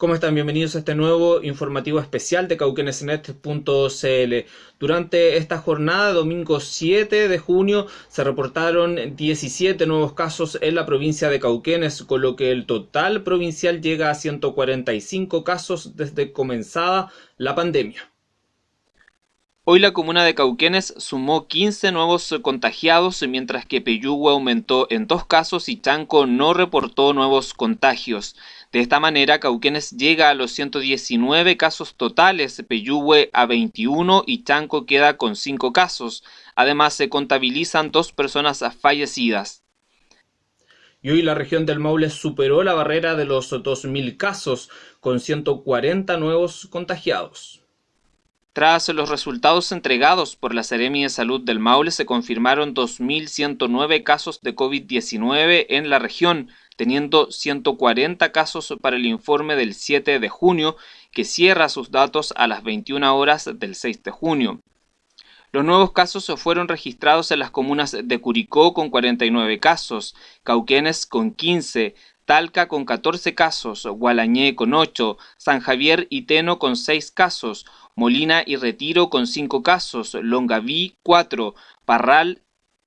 ¿Cómo están? Bienvenidos a este nuevo informativo especial de cauquenesnet.cl. Durante esta jornada, domingo 7 de junio, se reportaron 17 nuevos casos en la provincia de Cauquenes, con lo que el total provincial llega a 145 casos desde comenzada la pandemia. Hoy la comuna de Cauquenes sumó 15 nuevos contagiados, mientras que Peyúgue aumentó en dos casos y Chanco no reportó nuevos contagios. De esta manera, Cauquenes llega a los 119 casos totales, Peyúgue a 21 y Chanco queda con 5 casos. Además, se contabilizan dos personas fallecidas. Y hoy la región del Maule superó la barrera de los 2.000 casos, con 140 nuevos contagiados. Tras los resultados entregados por la Seremi de Salud del Maule, se confirmaron 2.109 casos de COVID-19 en la región, teniendo 140 casos para el informe del 7 de junio, que cierra sus datos a las 21 horas del 6 de junio. Los nuevos casos fueron registrados en las comunas de Curicó con 49 casos, Cauquenes con 15, Talca con 14 casos, Gualañé con 8, San Javier y Teno con 6 casos, Molina y Retiro con 5 casos, Longaví 4, Parral,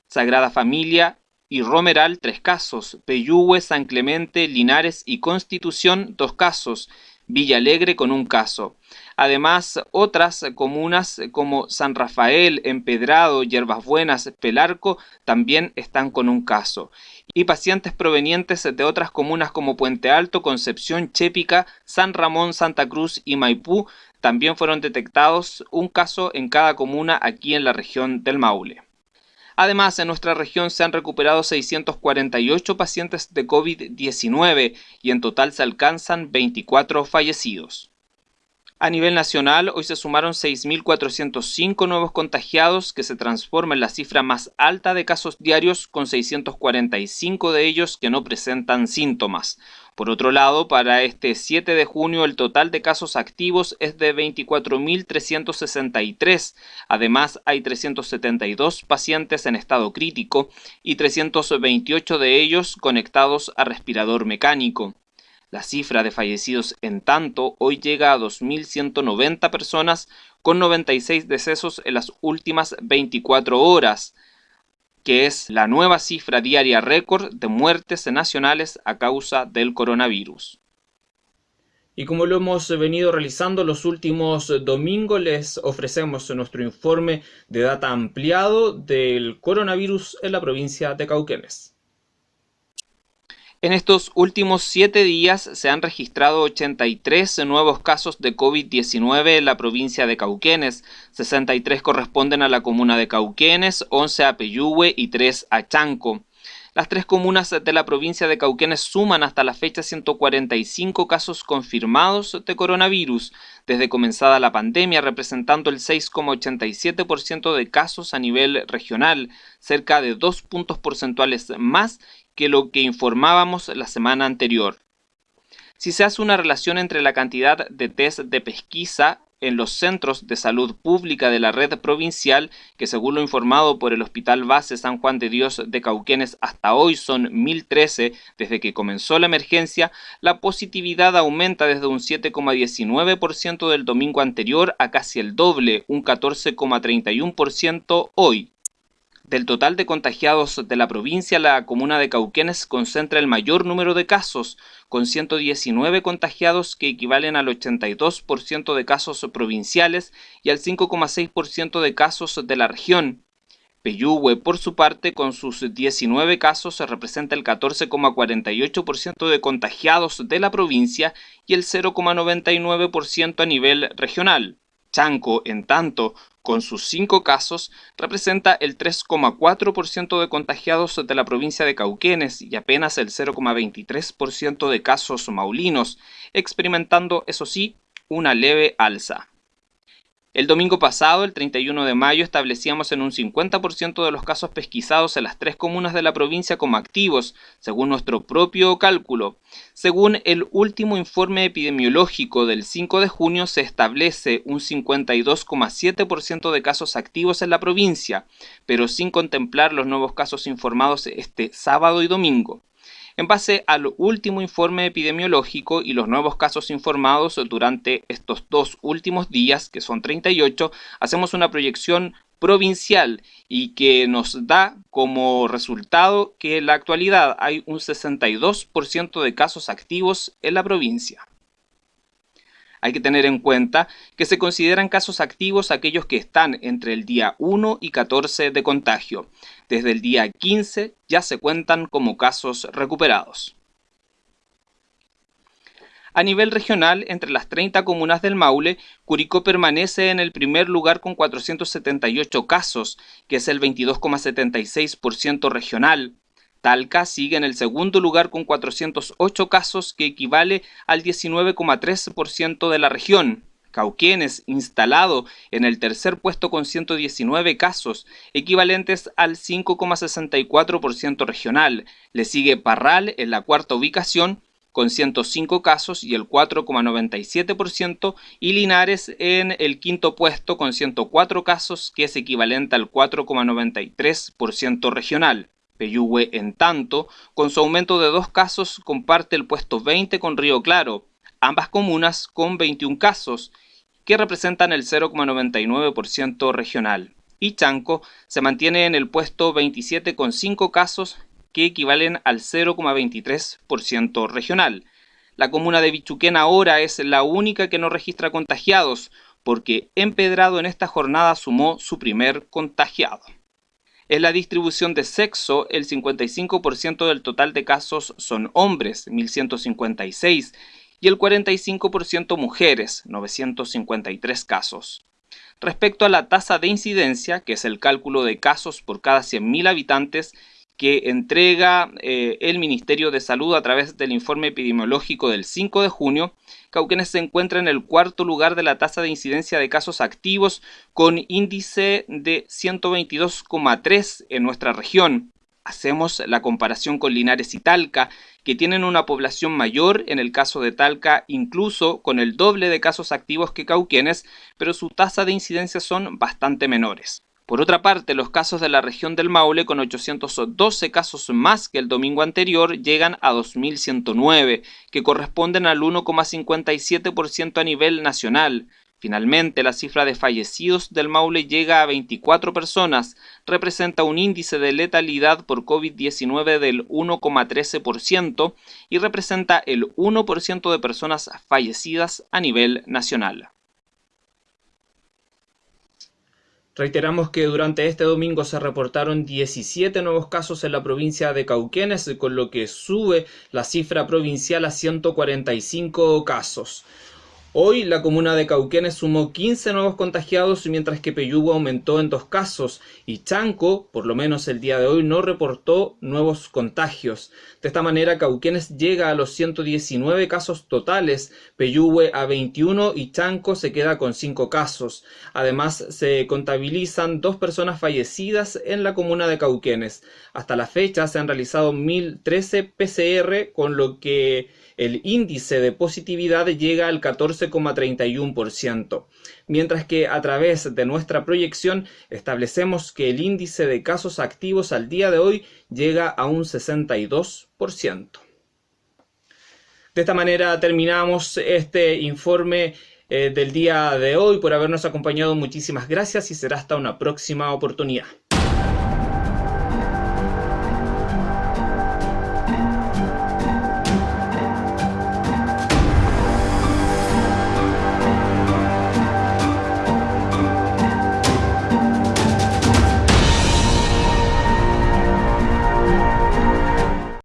Sagrada Familia y Romeral tres casos, Peyúgue, San Clemente, Linares y Constitución dos casos, Villa Alegre con un caso. Además, otras comunas como San Rafael, Empedrado, Yerbas Buenas, Pelarco también están con un caso. Y pacientes provenientes de otras comunas como Puente Alto, Concepción, Chépica, San Ramón, Santa Cruz y Maipú también fueron detectados un caso en cada comuna aquí en la región del Maule. Además, en nuestra región se han recuperado 648 pacientes de COVID-19 y en total se alcanzan 24 fallecidos. A nivel nacional, hoy se sumaron 6.405 nuevos contagiados, que se transforma en la cifra más alta de casos diarios, con 645 de ellos que no presentan síntomas. Por otro lado, para este 7 de junio el total de casos activos es de 24.363. Además, hay 372 pacientes en estado crítico y 328 de ellos conectados a respirador mecánico. La cifra de fallecidos en tanto hoy llega a 2.190 personas con 96 decesos en las últimas 24 horas que es la nueva cifra diaria récord de muertes nacionales a causa del coronavirus. Y como lo hemos venido realizando los últimos domingos, les ofrecemos nuestro informe de data ampliado del coronavirus en la provincia de Cauquenes. En estos últimos siete días se han registrado 83 nuevos casos de COVID-19 en la provincia de Cauquenes. 63 corresponden a la comuna de Cauquenes, 11 a Peyúgue y 3 a Chanco. Las tres comunas de la provincia de Cauquenes suman hasta la fecha 145 casos confirmados de coronavirus desde comenzada la pandemia, representando el 6,87% de casos a nivel regional, cerca de dos puntos porcentuales más que lo que informábamos la semana anterior. Si se hace una relación entre la cantidad de test de pesquisa en los centros de salud pública de la red provincial, que según lo informado por el Hospital Base San Juan de Dios de Cauquenes hasta hoy son 1013 desde que comenzó la emergencia, la positividad aumenta desde un 7,19% del domingo anterior a casi el doble, un 14,31% hoy. Del total de contagiados de la provincia, la comuna de Cauquenes concentra el mayor número de casos, con 119 contagiados que equivalen al 82% de casos provinciales y al 5,6% de casos de la región. Peyúgue, por su parte, con sus 19 casos, representa el 14,48% de contagiados de la provincia y el 0,99% a nivel regional. Chanco, en tanto, con sus cinco casos, representa el 3,4% de contagiados de la provincia de Cauquenes y apenas el 0,23% de casos maulinos, experimentando, eso sí, una leve alza. El domingo pasado, el 31 de mayo, establecíamos en un 50% de los casos pesquisados en las tres comunas de la provincia como activos, según nuestro propio cálculo. Según el último informe epidemiológico del 5 de junio, se establece un 52,7% de casos activos en la provincia, pero sin contemplar los nuevos casos informados este sábado y domingo. En base al último informe epidemiológico y los nuevos casos informados durante estos dos últimos días, que son 38, hacemos una proyección provincial y que nos da como resultado que en la actualidad hay un 62% de casos activos en la provincia. Hay que tener en cuenta que se consideran casos activos aquellos que están entre el día 1 y 14 de contagio. Desde el día 15 ya se cuentan como casos recuperados. A nivel regional, entre las 30 comunas del Maule, Curicó permanece en el primer lugar con 478 casos, que es el 22,76% regional. Talca sigue en el segundo lugar con 408 casos, que equivale al 19,3% de la región. Cauquienes, instalado en el tercer puesto con 119 casos, equivalentes al 5,64% regional. Le sigue Parral en la cuarta ubicación con 105 casos y el 4,97%, y Linares en el quinto puesto con 104 casos, que es equivalente al 4,93% regional. Peyúgue, en tanto, con su aumento de dos casos, comparte el puesto 20 con Río Claro, ambas comunas con 21 casos, que representan el 0,99% regional. Y Chanco se mantiene en el puesto 27 con 5 casos que equivalen al 0,23% regional. La comuna de Bichuquén ahora es la única que no registra contagiados, porque Empedrado en esta jornada sumó su primer contagiado. En la distribución de sexo, el 55% del total de casos son hombres, 1156, y el 45% mujeres, 953 casos. Respecto a la tasa de incidencia, que es el cálculo de casos por cada 100.000 habitantes, que entrega eh, el Ministerio de Salud a través del informe epidemiológico del 5 de junio, Cauquenes se encuentra en el cuarto lugar de la tasa de incidencia de casos activos con índice de 122,3 en nuestra región. Hacemos la comparación con Linares y Talca, que tienen una población mayor, en el caso de Talca incluso con el doble de casos activos que Cauquenes, pero su tasa de incidencia son bastante menores. Por otra parte, los casos de la región del Maule, con 812 casos más que el domingo anterior, llegan a 2.109, que corresponden al 1,57% a nivel nacional. Finalmente, la cifra de fallecidos del Maule llega a 24 personas, representa un índice de letalidad por COVID-19 del 1,13% y representa el 1% de personas fallecidas a nivel nacional. Reiteramos que durante este domingo se reportaron 17 nuevos casos en la provincia de Cauquenes, con lo que sube la cifra provincial a 145 casos. Hoy la comuna de Cauquenes sumó 15 nuevos contagiados, mientras que Peyúgo aumentó en dos casos y Chanco, por lo menos el día de hoy, no reportó nuevos contagios. De esta manera, Cauquenes llega a los 119 casos totales, Peyúgue a 21 y Chanco se queda con 5 casos. Además, se contabilizan dos personas fallecidas en la comuna de Cauquenes. Hasta la fecha se han realizado 1013 PCR, con lo que el índice de positividad llega al 14,31%, mientras que a través de nuestra proyección establecemos que el índice de casos activos al día de hoy llega a un 62%. De esta manera terminamos este informe eh, del día de hoy. Por habernos acompañado, muchísimas gracias y será hasta una próxima oportunidad.